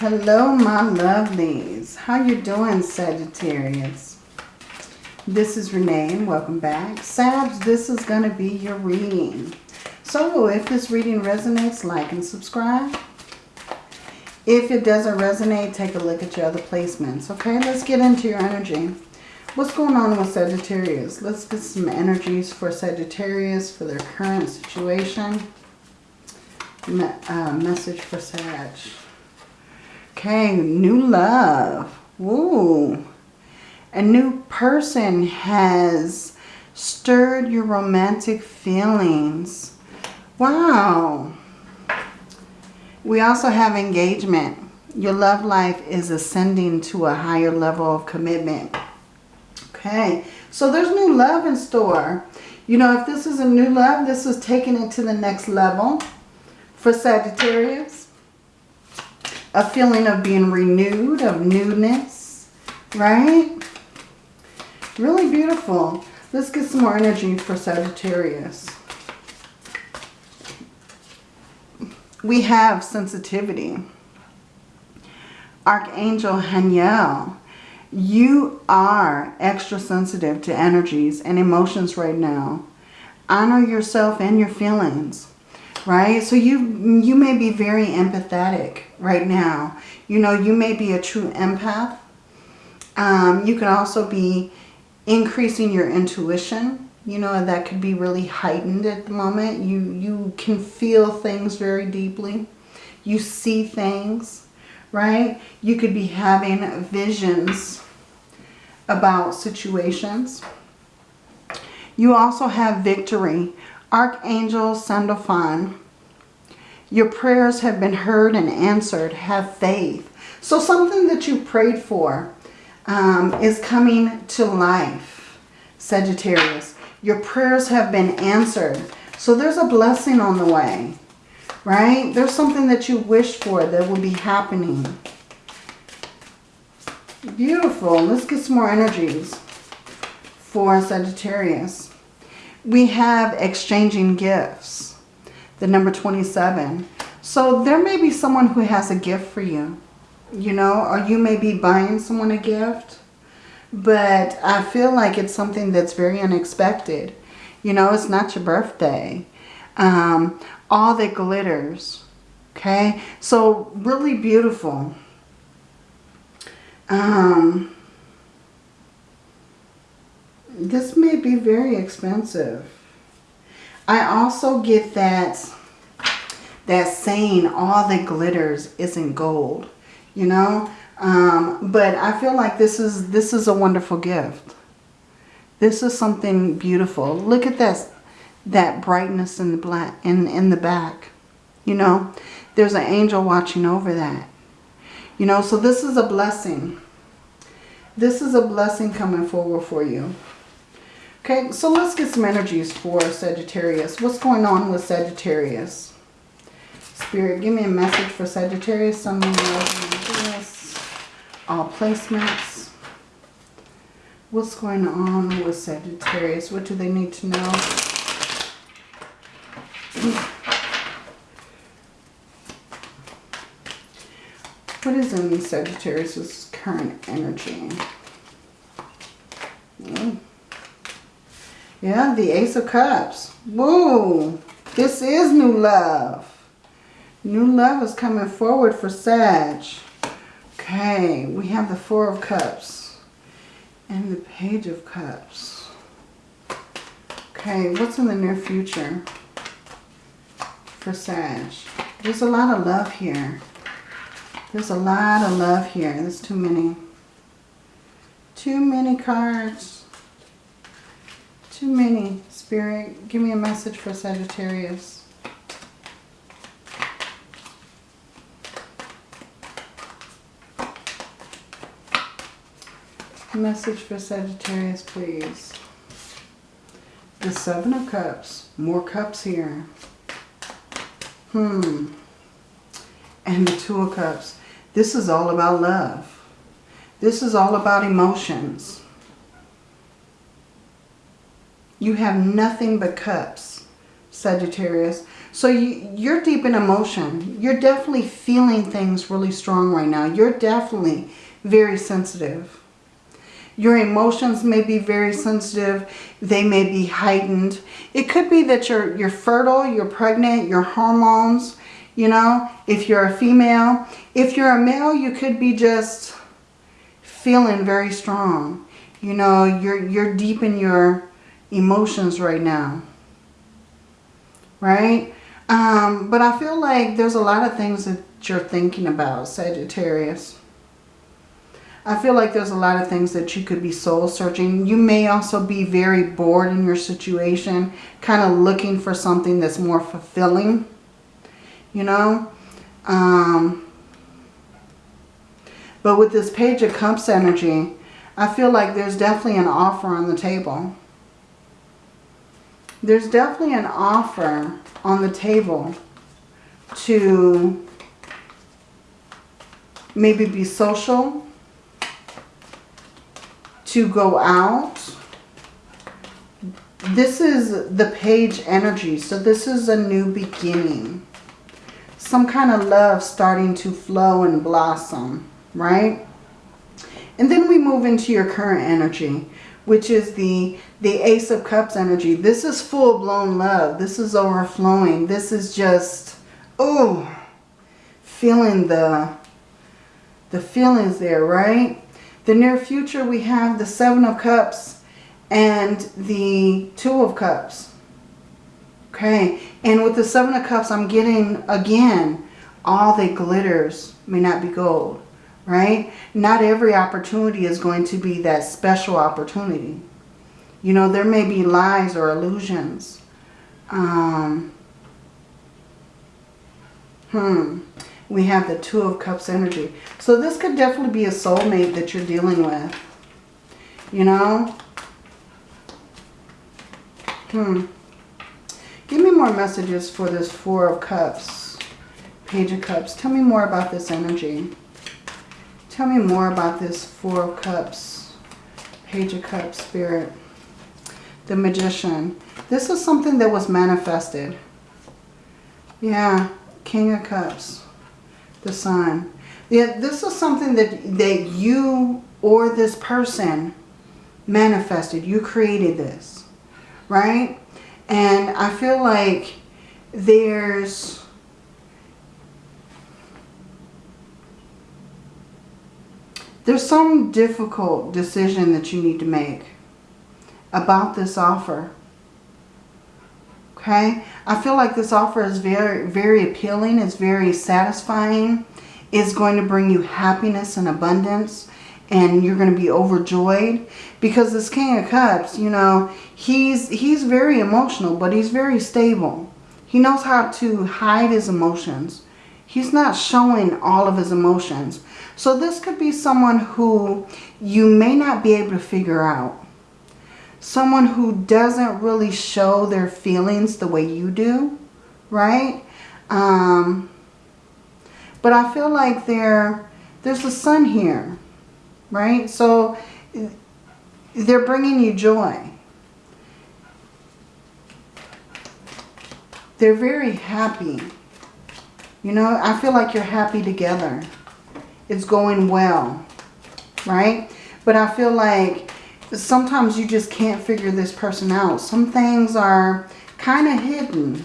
Hello, my lovelies. How you doing, Sagittarius? This is Renee, and welcome back. Sag, this is going to be your reading. So if this reading resonates, like and subscribe. If it doesn't resonate, take a look at your other placements. Okay, let's get into your energy. What's going on with Sagittarius? Let's get some energies for Sagittarius for their current situation. Me uh, message for Sag. Okay, new love. Woo. A new person has stirred your romantic feelings. Wow. We also have engagement. Your love life is ascending to a higher level of commitment. Okay, so there's new love in store. You know, if this is a new love, this is taking it to the next level for Sagittarius a feeling of being renewed, of newness, right? Really beautiful. Let's get some more energy for Sagittarius. We have sensitivity. Archangel Haniel, you are extra sensitive to energies and emotions right now. Honor yourself and your feelings right? So you, you may be very empathetic right now. You know, you may be a true empath. Um, you can also be increasing your intuition. You know, that could be really heightened at the moment. You, you can feel things very deeply. You see things, right? You could be having visions about situations. You also have victory Archangel Sandalphon, your prayers have been heard and answered. Have faith. So something that you prayed for um, is coming to life, Sagittarius. Your prayers have been answered. So there's a blessing on the way, right? There's something that you wish for that will be happening. Beautiful. Let's get some more energies for Sagittarius we have exchanging gifts. The number 27. So there may be someone who has a gift for you. You know, or you may be buying someone a gift. But I feel like it's something that's very unexpected. You know, it's not your birthday. Um, all that glitters. Okay. So really beautiful. Um, this may be very expensive. I also get that that saying all that glitters isn't gold, you know. Um, but I feel like this is this is a wonderful gift. This is something beautiful. Look at this, that brightness in the black in in the back. You know, there's an angel watching over that. You know, so this is a blessing. This is a blessing coming forward for you. Okay, so let's get some energies for Sagittarius. What's going on with Sagittarius? Spirit, give me a message for Sagittarius. Sun, Moon. All placements. What's going on with Sagittarius? What do they need to know? What is in Sagittarius's current energy? Mm. Yeah, the Ace of Cups. Whoa, this is new love. New love is coming forward for Sag. Okay, we have the Four of Cups and the Page of Cups. Okay, what's in the near future for Sag? There's a lot of love here. There's a lot of love here. There's too many. Too many cards. Too many. Spirit, give me a message for Sagittarius. Message for Sagittarius, please. The Seven of Cups. More cups here. Hmm. And the Two of Cups. This is all about love. This is all about emotions. You have nothing but cups, Sagittarius. So you, you're deep in emotion. You're definitely feeling things really strong right now. You're definitely very sensitive. Your emotions may be very sensitive. They may be heightened. It could be that you're, you're fertile, you're pregnant, your hormones, you know, if you're a female. If you're a male, you could be just feeling very strong. You know, you're, you're deep in your emotions right now. Right? Um, but I feel like there's a lot of things that you're thinking about, Sagittarius. I feel like there's a lot of things that you could be soul searching. You may also be very bored in your situation, kind of looking for something that's more fulfilling, you know. Um, but with this Page of Cups energy, I feel like there's definitely an offer on the table. There's definitely an offer on the table to maybe be social, to go out. This is the page energy, so this is a new beginning. Some kind of love starting to flow and blossom, right? And then we move into your current energy, which is the, the Ace of Cups energy. This is full-blown love. This is overflowing. This is just, oh, feeling the, the feelings there, right? The near future, we have the Seven of Cups and the Two of Cups. Okay, and with the Seven of Cups, I'm getting, again, all that glitters may not be gold right? Not every opportunity is going to be that special opportunity. You know, there may be lies or illusions. Um, hmm. We have the Two of Cups energy. So this could definitely be a soulmate that you're dealing with. You know? Hmm. Give me more messages for this Four of Cups. Page of Cups. Tell me more about this energy. Tell me more about this Four of Cups, Page of Cups, Spirit. The Magician. This is something that was manifested. Yeah, King of Cups, the Sun. Yeah, this is something that, that you or this person manifested. You created this, right? And I feel like there's There's some difficult decision that you need to make about this offer. Okay? I feel like this offer is very, very appealing. It's very satisfying. It's going to bring you happiness and abundance. And you're going to be overjoyed. Because this King of Cups, you know, he's, he's very emotional, but he's very stable. He knows how to hide his emotions. He's not showing all of his emotions. So this could be someone who you may not be able to figure out. Someone who doesn't really show their feelings the way you do, right? Um, but I feel like there, there's a sun here, right? So they're bringing you joy. They're very happy. You know, I feel like you're happy together it's going well, right? But I feel like sometimes you just can't figure this person out. Some things are kind of hidden,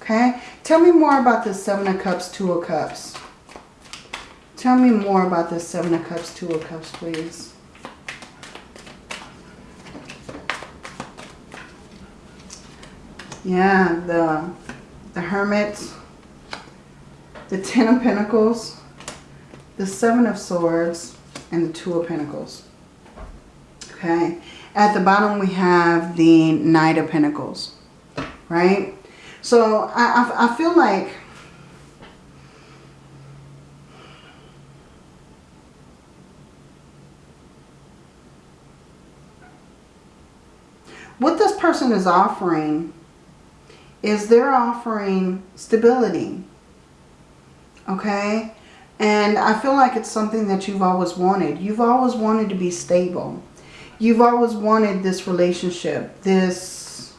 okay? Tell me more about this Seven of Cups, Two of Cups. Tell me more about this Seven of Cups, Two of Cups, please. Yeah, the, the Hermit, the Ten of Pentacles, the Seven of Swords, and the Two of Pentacles. Okay. At the bottom we have the Knight of Pentacles. Right? So I, I, I feel like what this person is offering is they're offering stability. Okay? And I feel like it's something that you've always wanted. You've always wanted to be stable. You've always wanted this relationship, this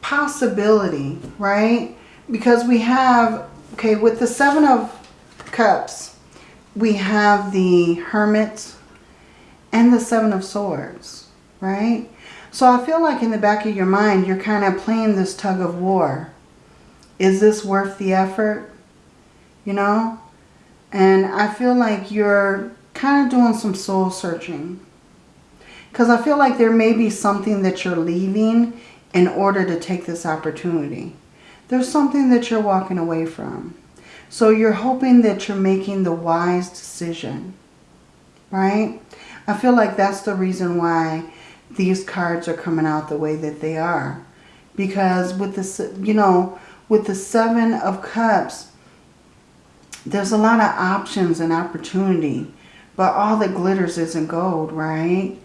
possibility, right? Because we have, okay, with the Seven of Cups, we have the Hermit and the Seven of Swords, right? So I feel like in the back of your mind, you're kind of playing this tug of war. Is this worth the effort? You know? And I feel like you're kind of doing some soul searching. Because I feel like there may be something that you're leaving in order to take this opportunity. There's something that you're walking away from. So you're hoping that you're making the wise decision. Right? I feel like that's the reason why these cards are coming out the way that they are. Because with the, you know, with the Seven of Cups, there's a lot of options and opportunity. But all that glitters isn't gold, right?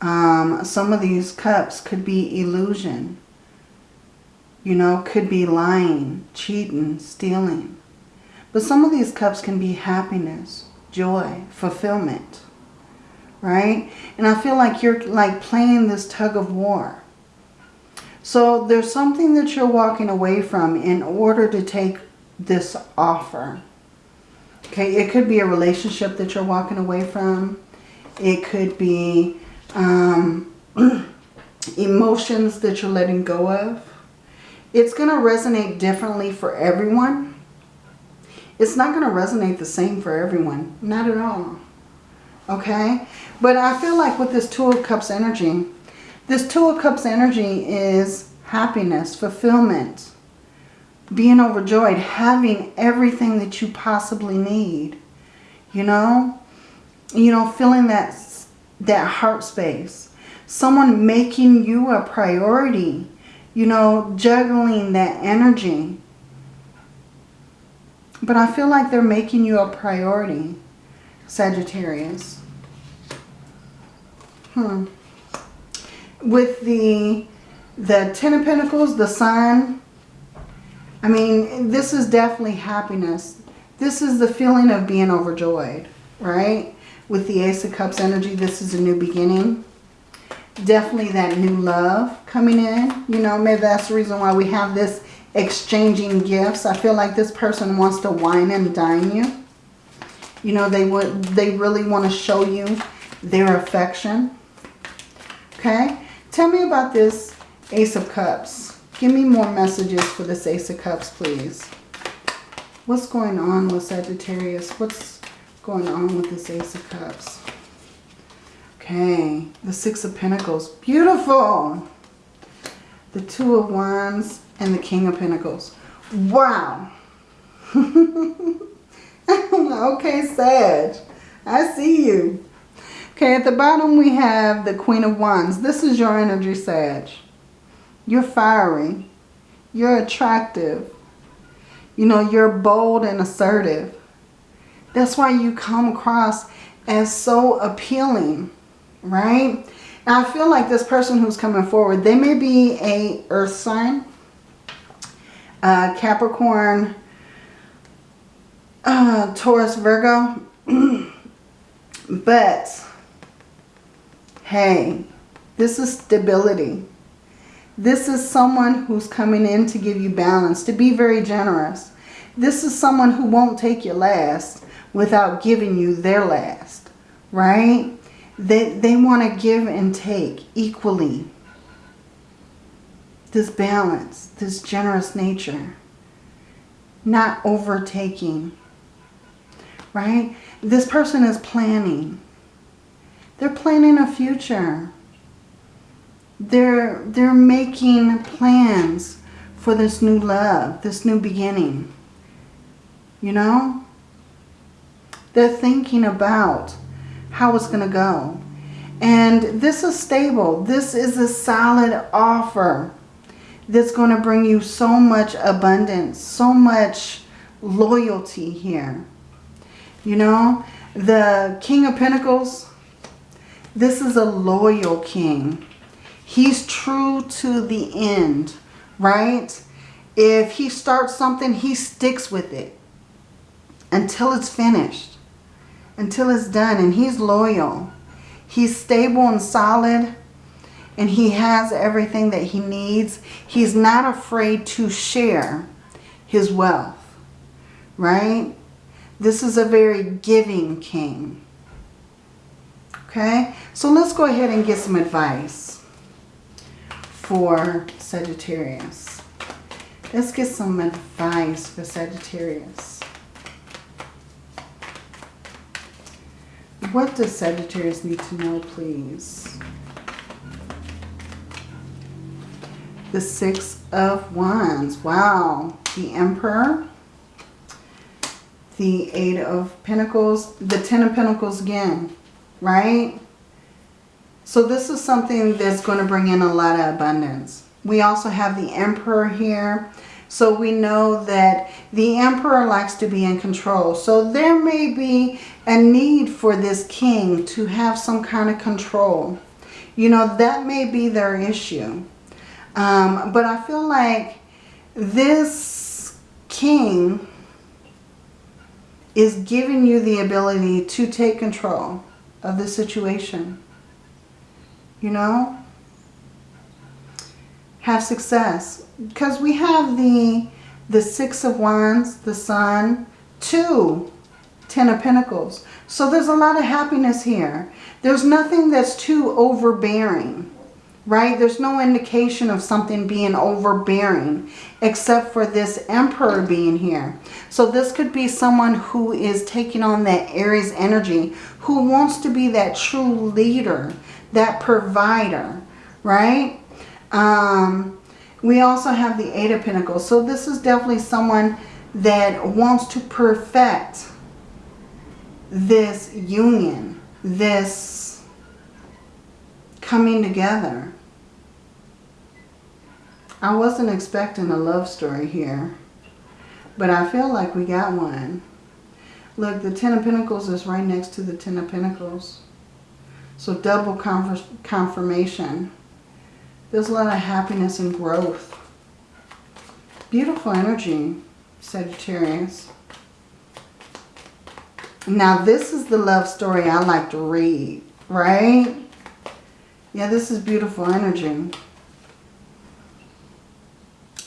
Um, some of these cups could be illusion. You know, could be lying, cheating, stealing. But some of these cups can be happiness, joy, fulfillment. Right? And I feel like you're like playing this tug of war. So there's something that you're walking away from in order to take this offer. Okay, it could be a relationship that you're walking away from. It could be um, emotions that you're letting go of. It's going to resonate differently for everyone. It's not going to resonate the same for everyone. Not at all. Okay? But I feel like with this Two of Cups energy, this Two of Cups energy is happiness, fulfillment, being overjoyed, having everything that you possibly need. You know? You know, feeling that, that heart space. Someone making you a priority. You know, juggling that energy. But I feel like they're making you a priority, Sagittarius. Hmm. With the, the Ten of Pentacles, the Sun, I mean, this is definitely happiness. This is the feeling of being overjoyed, right? With the Ace of Cups energy, this is a new beginning. Definitely that new love coming in. You know, maybe that's the reason why we have this exchanging gifts. I feel like this person wants to wine and dine you. You know, they would they really want to show you their affection. Okay? Tell me about this Ace of Cups. Give me more messages for this Ace of Cups, please. What's going on with Sagittarius? What's going on with this Ace of Cups? Okay, the Six of Pentacles. Beautiful! The Two of Wands and the King of Pentacles. Wow! okay, Sag. I see you. Okay, at the bottom we have the Queen of Wands. This is your energy, Sag. You're fiery. You're attractive. You know, you're bold and assertive. That's why you come across as so appealing, right? I feel like this person who's coming forward, they may be a earth sign, uh, Capricorn, uh, Taurus, Virgo. but, hey, this is stability. This is someone who's coming in to give you balance, to be very generous. This is someone who won't take your last without giving you their last, right? They, they want to give and take equally. This balance, this generous nature, not overtaking, right? This person is planning. They're planning a future. They're, they're making plans for this new love, this new beginning. You know? They're thinking about how it's going to go. And this is stable. This is a solid offer that's going to bring you so much abundance, so much loyalty here. You know, the King of Pentacles, this is a loyal king. He's true to the end, right? If he starts something, he sticks with it until it's finished, until it's done. And he's loyal. He's stable and solid. and he has everything that he needs. He's not afraid to share his wealth, right? This is a very giving king. Okay, so let's go ahead and get some advice for Sagittarius. Let's get some advice for Sagittarius. What does Sagittarius need to know, please? The Six of Wands. Wow. The Emperor. The Eight of Pentacles. The Ten of Pentacles again. Right? So this is something that's going to bring in a lot of abundance. We also have the Emperor here. So we know that the Emperor likes to be in control. So there may be a need for this king to have some kind of control. You know, that may be their issue. Um, but I feel like this king is giving you the ability to take control of the situation. You know? Have success. Because we have the, the Six of Wands, the Sun, two Ten of Pentacles. So there's a lot of happiness here. There's nothing that's too overbearing right? There's no indication of something being overbearing except for this emperor being here. So this could be someone who is taking on that Aries energy, who wants to be that true leader, that provider, right? Um, we also have the Eight of Pentacles. So this is definitely someone that wants to perfect this union, this coming together. I wasn't expecting a love story here, but I feel like we got one. Look, the Ten of Pentacles is right next to the Ten of Pentacles. So double confirmation. There's a lot of happiness and growth. Beautiful energy, Sagittarius. Now this is the love story I like to read, right? Yeah, this is beautiful energy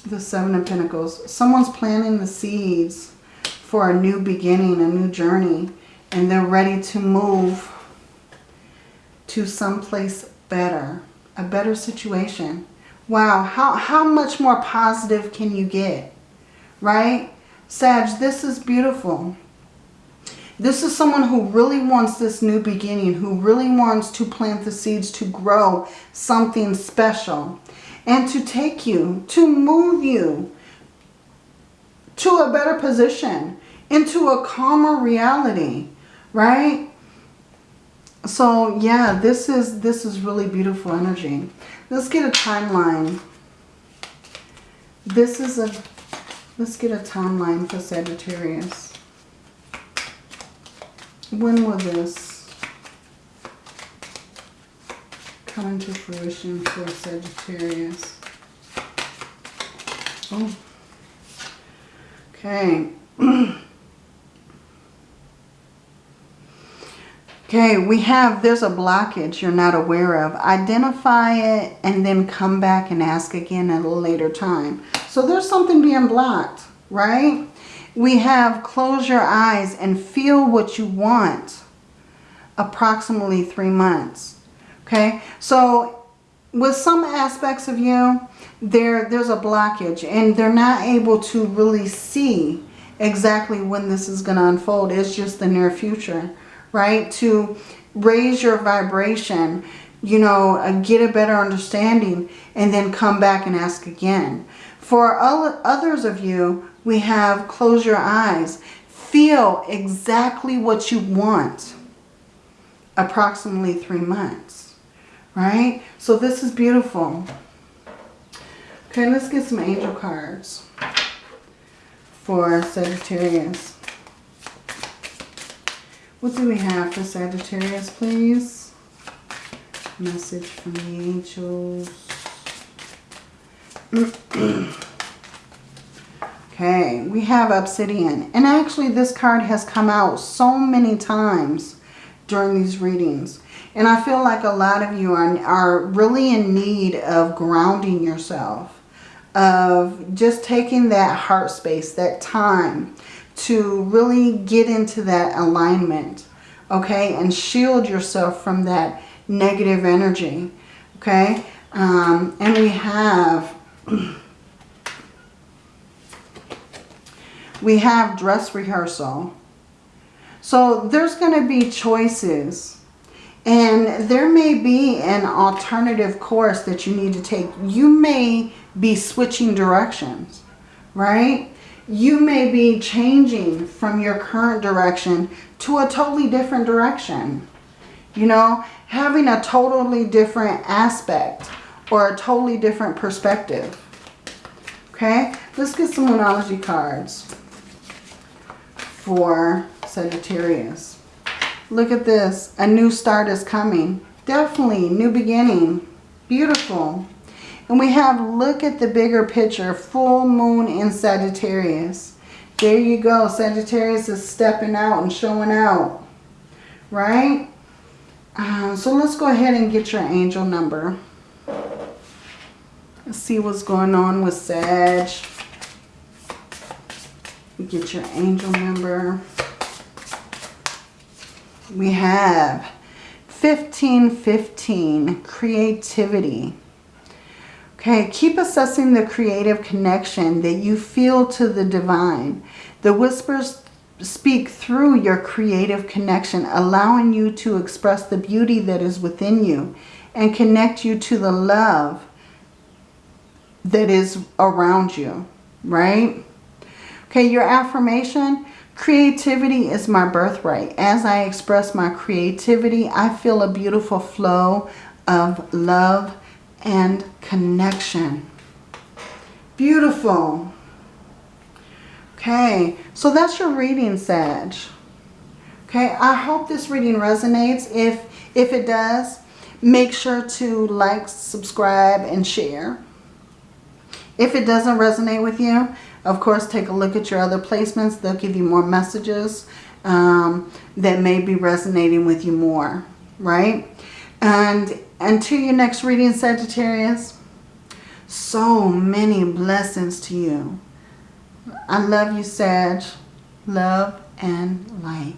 the Seven of Pentacles. Someone's planting the seeds for a new beginning, a new journey, and they're ready to move to someplace better, a better situation. Wow, how, how much more positive can you get, right? Sag, this is beautiful. This is someone who really wants this new beginning, who really wants to plant the seeds to grow something special and to take you, to move you to a better position, into a calmer reality, right? So yeah, this is this is really beautiful energy. Let's get a timeline. This is a let's get a timeline for Sagittarius. When will this coming to fruition for Sagittarius. Oh. Okay. okay, we have, there's a blockage you're not aware of. Identify it and then come back and ask again at a later time. So there's something being blocked, right? We have close your eyes and feel what you want approximately three months. Okay, so with some aspects of you, there there's a blockage and they're not able to really see exactly when this is going to unfold. It's just the near future, right? To raise your vibration, you know, uh, get a better understanding and then come back and ask again. For others of you, we have close your eyes. Feel exactly what you want approximately three months right? So this is beautiful. Okay, let's get some angel cards for Sagittarius. What do we have for Sagittarius, please? Message from the angels. okay, we have Obsidian. And actually this card has come out so many times during these readings. And I feel like a lot of you are, are really in need of grounding yourself, of just taking that heart space, that time to really get into that alignment, okay? And shield yourself from that negative energy, okay? Um, and we have... we have dress rehearsal. So there's going to be choices. And there may be an alternative course that you need to take. You may be switching directions, right? You may be changing from your current direction to a totally different direction. You know, having a totally different aspect or a totally different perspective. Okay, let's get some Moonology cards for Sagittarius. Look at this. A new start is coming. Definitely. New beginning. Beautiful. And we have, look at the bigger picture. Full moon in Sagittarius. There you go. Sagittarius is stepping out and showing out. Right? Uh, so let's go ahead and get your angel number. Let's see what's going on with Sag. Get your angel number. We have 1515, creativity. Okay, keep assessing the creative connection that you feel to the divine. The whispers speak through your creative connection, allowing you to express the beauty that is within you and connect you to the love that is around you, right? Okay, your affirmation, creativity is my birthright. As I express my creativity, I feel a beautiful flow of love and connection. Beautiful. Okay, so that's your reading, Sag. Okay, I hope this reading resonates. If, if it does, make sure to like, subscribe, and share. If it doesn't resonate with you, of course, take a look at your other placements. They'll give you more messages um, that may be resonating with you more, right? And until your next reading, Sagittarius, so many blessings to you. I love you, Sag. Love and light.